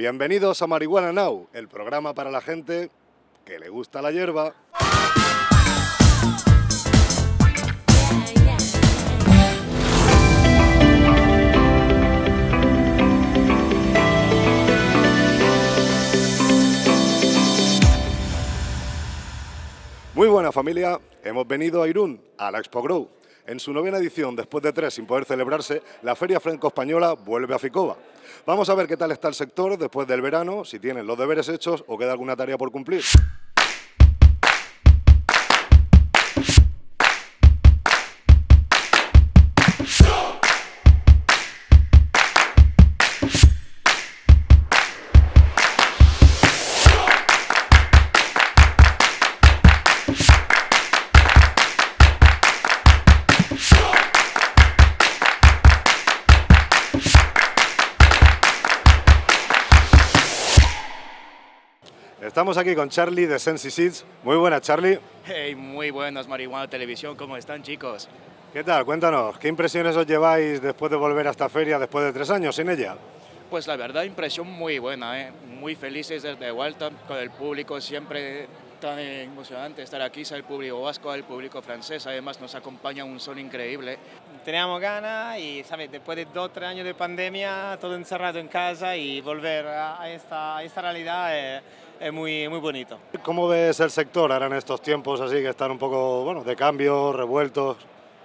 Bienvenidos a Marihuana Now, el programa para la gente que le gusta la hierba. Muy buena familia, hemos venido a Irún, a la Expo Grow. En su novena edición, después de tres sin poder celebrarse, la Feria Franco-Española vuelve a Ficova. Vamos a ver qué tal está el sector después del verano, si tienen los deberes hechos o queda alguna tarea por cumplir. Estamos aquí con Charlie de Sensi Seeds. Muy buenas, Charlie. Hey, muy buenas, Marihuana Televisión. ¿Cómo están, chicos? ¿Qué tal? Cuéntanos, ¿qué impresiones os lleváis después de volver a esta feria después de tres años sin ella? Pues la verdad, impresión muy buena, ¿eh? muy felices de vuelta con el público, siempre tan emocionante estar aquí, sea el público vasco, el público francés, además nos acompaña un sol increíble. Teníamos ganas y, ¿sabes? Después de dos, tres años de pandemia, todo encerrado en casa y volver a esta, a esta realidad es, es muy, muy bonito. ¿Cómo ves el sector ahora en estos tiempos así que están un poco bueno, de cambio, revueltos?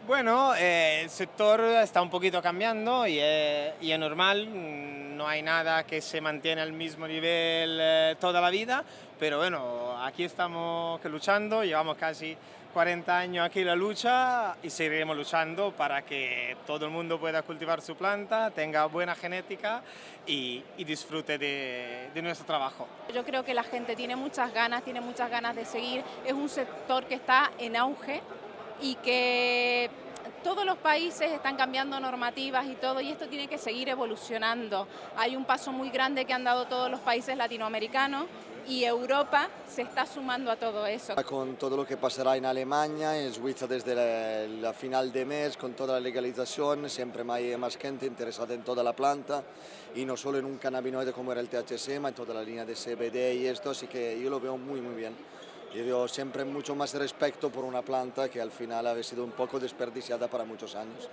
Bueno, eh, el sector está un poquito cambiando y es, y es, normal, no hay nada que se mantiene al mismo nivel eh, toda la vida, pero bueno, aquí estamos luchando, llevamos casi 40 años aquí la lucha y seguiremos luchando para que todo el mundo pueda cultivar su planta, tenga buena genética y, y disfrute de, de, nuestro trabajo. Yo creo que la gente tiene muchas ganas, tiene muchas ganas de seguir, es un sector que está en auge y que todos los países están cambiando normativas y todo, y esto tiene que seguir evolucionando. Hay un paso muy grande que han dado todos los países latinoamericanos y Europa se está sumando a todo eso. Con todo lo que pasará en Alemania, en Suiza desde la, la final de mes, con toda la legalización, siempre hay más gente interesada en toda la planta y no solo en un cannabinoide como era el THC, sino en toda la línea de CBD y esto, así que yo lo veo muy muy bien. Yo siempre mucho más respeto por una planta que al final ha sido un poco desperdiciada para muchos años.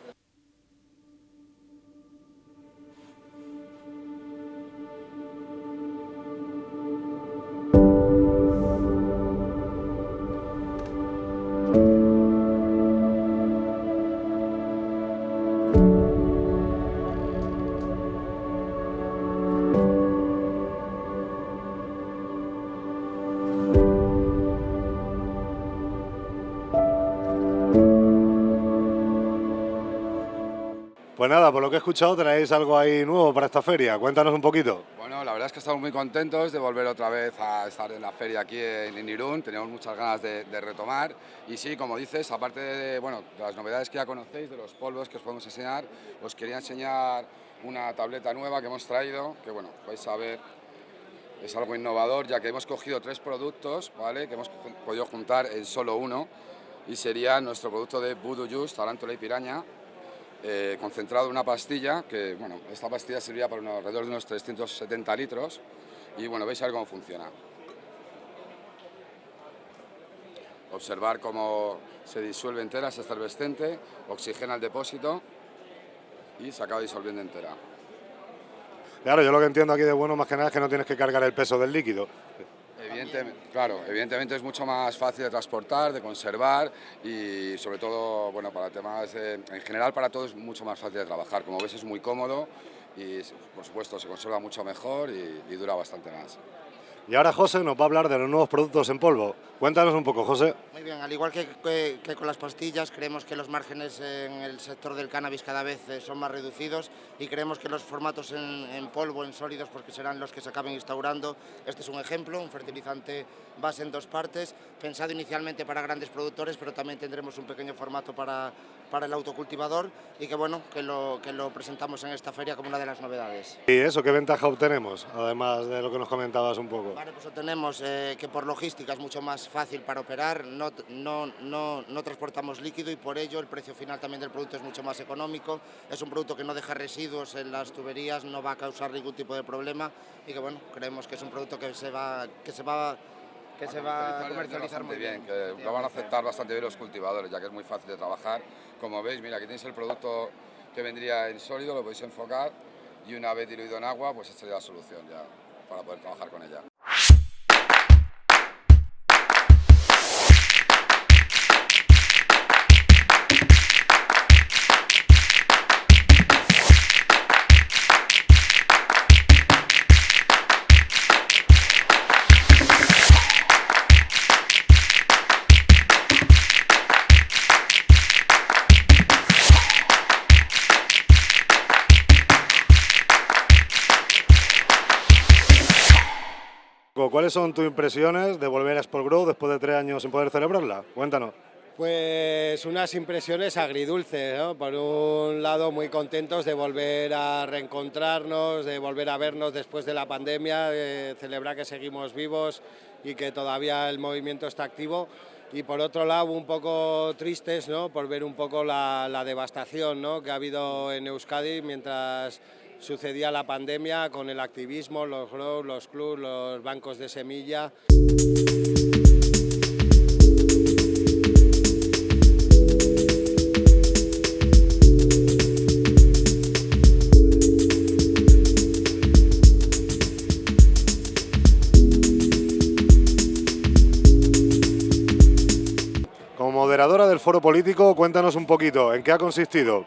Nada, por lo que he escuchado traéis algo ahí nuevo para esta feria. Cuéntanos un poquito. Bueno, la verdad es que estamos muy contentos de volver otra vez a estar en la feria aquí en Irún. Teníamos muchas ganas de, de retomar. Y sí, como dices, aparte de, bueno, de las novedades que ya conocéis, de los polvos que os podemos enseñar, os quería enseñar una tableta nueva que hemos traído, que bueno, vais a ver, es algo innovador, ya que hemos cogido tres productos, ¿vale? Que hemos podido juntar en solo uno, y sería nuestro producto de Voodoo Juice, tarántula y piraña, eh, concentrado en una pastilla, que bueno, esta pastilla servía para unos, alrededor de unos 370 litros y bueno, veis a ver cómo funciona. Observar cómo se disuelve entera, es efervescente, oxigena el depósito y se acaba disolviendo entera. Claro, yo lo que entiendo aquí de bueno más que nada es que no tienes que cargar el peso del líquido. Claro, evidentemente es mucho más fácil de transportar, de conservar y sobre todo, bueno, para temas, en general para todos es mucho más fácil de trabajar. Como ves es muy cómodo y por supuesto se conserva mucho mejor y dura bastante más. Y ahora José nos va a hablar de los nuevos productos en polvo. Cuéntanos un poco, José. Muy bien, al igual que, que, que, con las pastillas, creemos que los márgenes en el sector del cannabis cada vez eh, son más reducidos y creemos que los formatos en, en, polvo, en sólidos, porque serán los que se acaben instaurando. Este es un ejemplo, un fertilizante base en dos partes, pensado inicialmente para grandes productores, pero también tendremos un pequeño formato para, para el autocultivador y que bueno, que lo, que lo presentamos en esta feria como una de las novedades. ¿Y eso qué ventaja obtenemos, además de lo que nos comentabas un poco? Vale, pues tenemos eh, que por logística es mucho más fácil para operar, no, no, no, no transportamos líquido y por ello el precio final también del producto es mucho más económico. Es un producto que no deja residuos en las tuberías, no va a causar ningún tipo de problema y que bueno, creemos que es un producto que se va, que se va que se va a comercializar muy bien. que lo van a aceptar bastante bien los cultivadores, ya que es muy fácil de trabajar. Como veis, mira, aquí tenéis el producto que vendría en sólido, lo podéis enfocar y una vez diluido en agua, pues esta sería la solución ya para poder trabajar con ella. ¿Cuáles son tus impresiones de volver a Sport Grow después de tres años sin poder celebrarla? Cuéntanos. Pues unas impresiones agridulces, ¿no? Por un lado muy contentos de volver a reencontrarnos, de volver a vernos después de la pandemia, de celebrar que seguimos vivos y que todavía el movimiento está activo. Y por otro lado un poco tristes, ¿no? Por ver un poco la, devastación. Que ha habido en Euskadi mientras sucedía la pandemia con el activismo, los grows, los clubs, los bancos de semilla. Como moderadora del foro político, cuéntanos un poquito, ¿en qué ha consistido?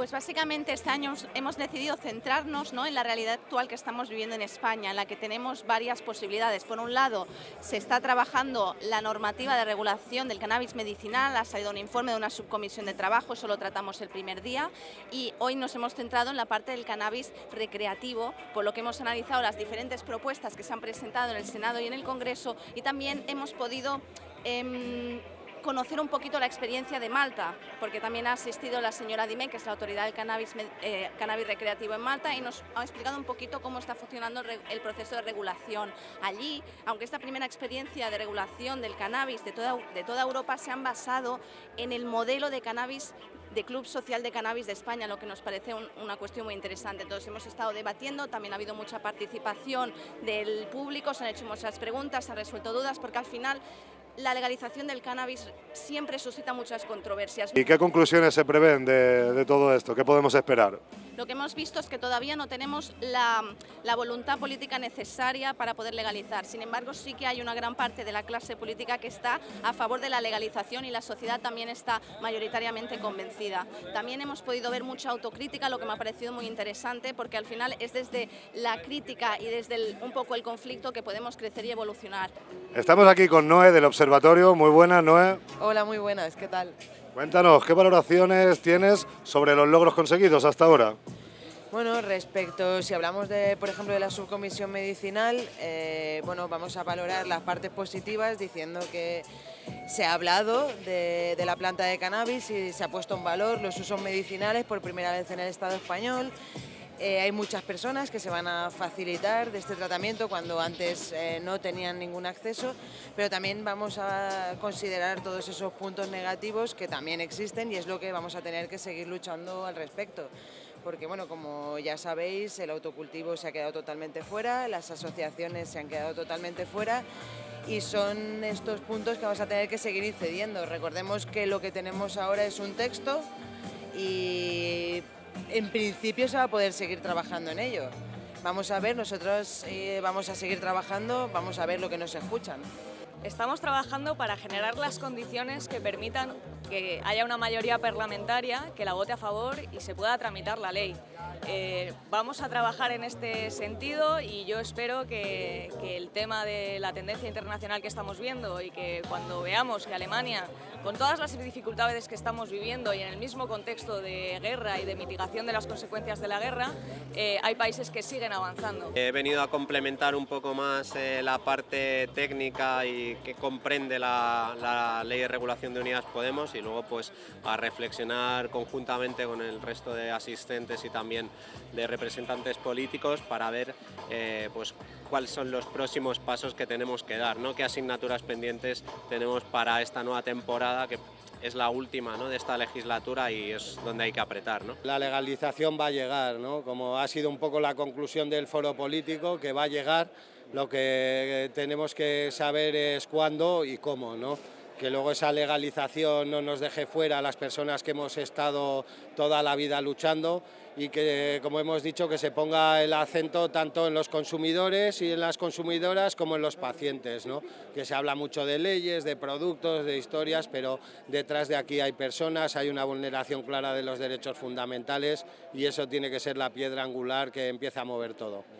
Pues básicamente este año hemos decidido centrarnos ¿no? en la realidad actual que estamos viviendo en España, en la que tenemos varias posibilidades. Por un lado, se está trabajando la normativa de regulación del cannabis medicinal, ha salido un informe de una subcomisión de trabajo, eso lo tratamos el primer día, y hoy nos hemos centrado en la parte del cannabis recreativo, por lo que hemos analizado las diferentes propuestas que se han presentado en el Senado y en el Congreso, y también hemos podido... Eh, conocer un poquito la experiencia de Malta, porque también ha asistido la señora Dime, que es la autoridad del cannabis, eh, cannabis recreativo en Malta, y nos ha explicado un poquito cómo está funcionando el proceso de regulación. Allí, aunque esta primera experiencia de regulación del cannabis de toda, de toda Europa se han basado en el modelo de cannabis de Club Social de Cannabis de España, lo que nos parece un, una cuestión muy interesante. Entonces hemos estado debatiendo, también ha habido mucha participación del público, se han hecho muchas preguntas, se han resuelto dudas, porque al final la legalización del cannabis siempre suscita muchas controversias. ¿Y qué conclusiones se prevén de, de todo esto? ¿Qué podemos esperar? Lo que hemos visto es que todavía no tenemos la, la, voluntad política necesaria para poder legalizar. Sin embargo, sí que hay una gran parte de la clase política que está a favor de la legalización y la sociedad también está mayoritariamente convencida. También hemos podido ver mucha autocrítica, lo que me ha parecido muy interesante, porque al final es desde la crítica y desde el, un poco el conflicto que podemos crecer y evolucionar. Estamos aquí con Noé del Observatorio. Muy buenas, Noé. Hola, muy buenas. ¿Qué tal? Cuéntanos, ¿qué valoraciones tienes sobre los logros conseguidos hasta ahora? Bueno, respecto, si hablamos de, por ejemplo, de la subcomisión medicinal, eh, bueno, vamos a valorar las partes positivas diciendo que se ha hablado de, de, la planta de cannabis y se ha puesto en valor los usos medicinales por primera vez en el Estado español. Eh, hay muchas personas que se van a facilitar de este tratamiento cuando antes eh, no tenían ningún acceso, pero también vamos a considerar todos esos puntos negativos que también existen y es lo que vamos a tener que seguir luchando al respecto porque bueno, como ya sabéis, el autocultivo se ha quedado totalmente fuera, las asociaciones se han quedado totalmente fuera y son estos puntos que vamos a tener que seguir incidiendo. Recordemos que lo que tenemos ahora es un texto y en principio se va a poder seguir trabajando en ello. Vamos a ver, nosotros eh, vamos a seguir trabajando, vamos a ver lo que nos escuchan. Estamos trabajando para generar las condiciones que permitan que haya una mayoría parlamentaria que la vote a favor y se pueda tramitar la ley. Eh, vamos a trabajar en este sentido y yo espero que, el tema de la tendencia internacional que estamos viendo y que cuando veamos que Alemania, con todas las dificultades que estamos viviendo y en el mismo contexto de guerra y de mitigación de las consecuencias de la guerra, eh, hay países que siguen avanzando. He venido a complementar un poco más eh, la parte técnica y que comprende la, ley de regulación de unidades Podemos y luego pues a reflexionar conjuntamente con el resto de asistentes y también de representantes políticos para ver eh, pues cuáles son los próximos pasos que tenemos que dar, ¿no? qué asignaturas pendientes tenemos para esta nueva temporada que es la última ¿no? de esta legislatura y es donde hay que apretar. ¿no? La legalización va a llegar, ¿no? como ha sido un poco la conclusión del foro político, que va a llegar, lo que tenemos que saber es cuándo y cómo. ¿no? Que luego esa legalización no nos deje fuera a las personas que hemos estado toda la vida luchando y que, como hemos dicho, que se ponga el acento tanto en los consumidores y en las consumidoras como en los pacientes, ¿no? que se habla mucho de leyes, de productos, de historias, pero detrás de aquí hay personas, hay una vulneración clara de los derechos fundamentales y eso tiene que ser la piedra angular que empieza a mover todo.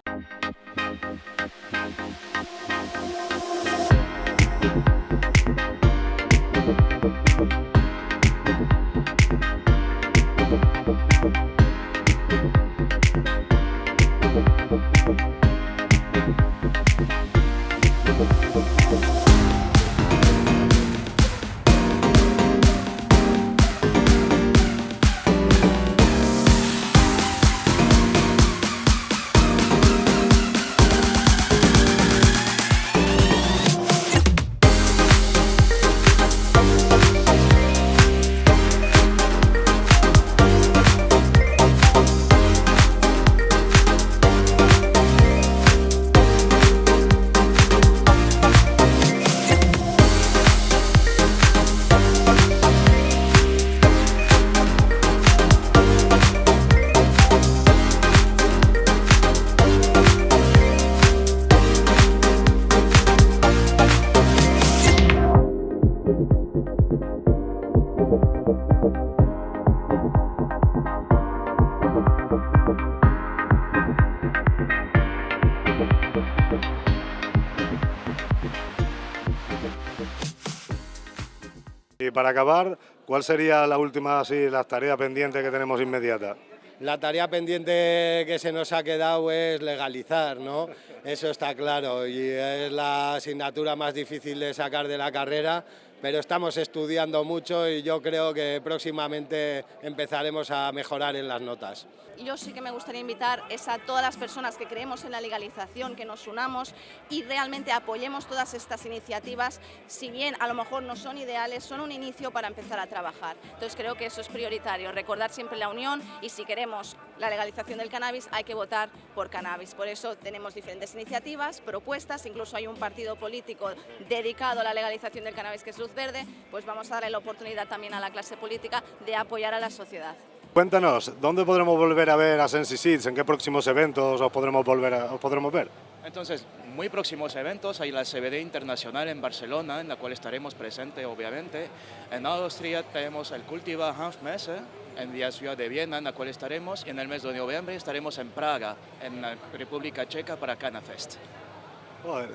Para acabar, ¿cuál sería la última, así, las tareas pendientes que tenemos inmediata? La tarea pendiente que se nos ha quedado es legalizar, ¿no? Eso está claro y es la asignatura más difícil de sacar de la carrera, pero estamos estudiando mucho y yo creo que próximamente empezaremos a mejorar en las notas. Yo sí que me gustaría invitar a todas las personas que creemos en la legalización, que nos unamos y realmente apoyemos todas estas iniciativas, si bien a lo mejor no son ideales, son un inicio para empezar a trabajar. Entonces creo que eso es prioritario, recordar siempre la unión y si queremos la legalización del cannabis hay que votar por cannabis. Por eso tenemos diferentes iniciativas, propuestas, incluso hay un partido político dedicado a la legalización del cannabis que es Luz Verde, pues vamos a darle la oportunidad también a la clase política de apoyar a la sociedad. Cuéntanos, ¿dónde podremos volver a ver a Sensi Seeds? ¿En qué próximos eventos os podremos, volver a, os podremos ver? Entonces, muy próximos eventos, hay la CBD Internacional en Barcelona, en la cual estaremos presentes, obviamente. En Austria tenemos el Cultiva Hanfmesse, en la ciudad de Viena, en la cual estaremos. Y en el mes de noviembre estaremos en Praga, en la República Checa, para Canafest.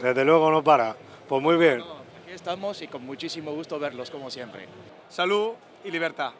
desde luego no para. Pues muy bien. aquí estamos y con muchísimo gusto verlos, como siempre. Salud y libertad.